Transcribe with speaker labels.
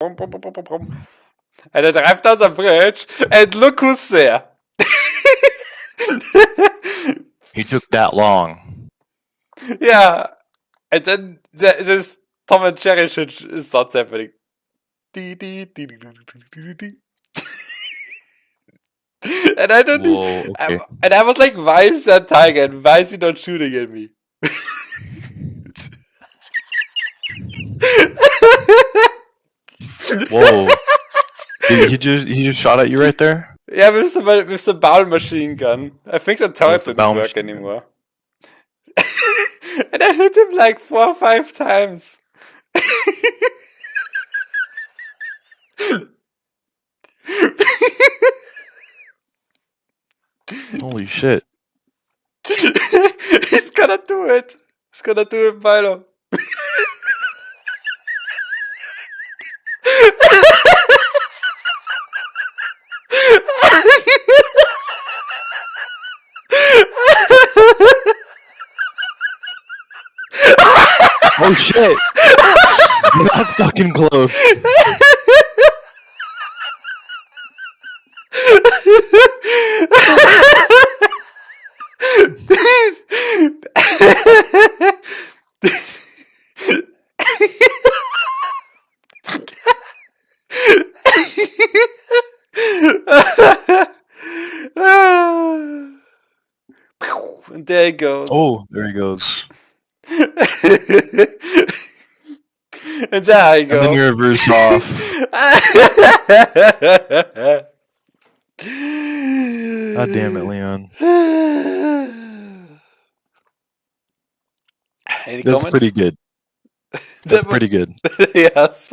Speaker 1: And I drive down the bridge, and look who's there.
Speaker 2: He took that long.
Speaker 1: yeah. And then there, this Tom and Jerry shit starts happening. And I don't
Speaker 2: Whoa,
Speaker 1: I-
Speaker 2: okay.
Speaker 1: and I was like, why is that tiger and why is he not shooting at me?
Speaker 2: Whoa. Did he just he just shot at you right there?
Speaker 1: Yeah, with the, with the bow machine gun. I think the turret
Speaker 2: the
Speaker 1: didn't work
Speaker 2: machine
Speaker 1: anymore. and I hit him like four or five times.
Speaker 2: Holy shit.
Speaker 1: He's gonna do it. He's gonna do it, Milo.
Speaker 2: Oh shit! That's fucking close.
Speaker 1: and there he goes.
Speaker 2: Oh, there he goes.
Speaker 1: there I
Speaker 2: And then
Speaker 1: go.
Speaker 2: you reverse off. God damn it, Leon.
Speaker 1: Any
Speaker 2: That's
Speaker 1: comments?
Speaker 2: pretty good. That's pretty good.
Speaker 1: yes.